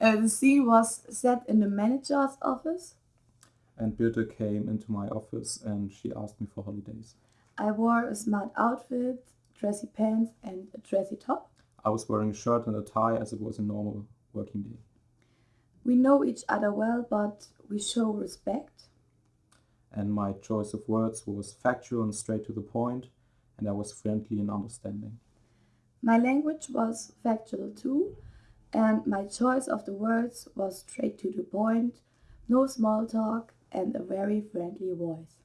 Uh, the scene was set in the manager's office. And Birte came into my office and she asked me for holidays. I wore a smart outfit, dressy pants, and a dressy top. I was wearing a shirt and a tie as it was a normal working day. We know each other well, but we show respect. And my choice of words was factual and straight to the point, and I was friendly and understanding. My language was factual too, and my choice of the words was straight to the point, no small talk, and a very friendly voice.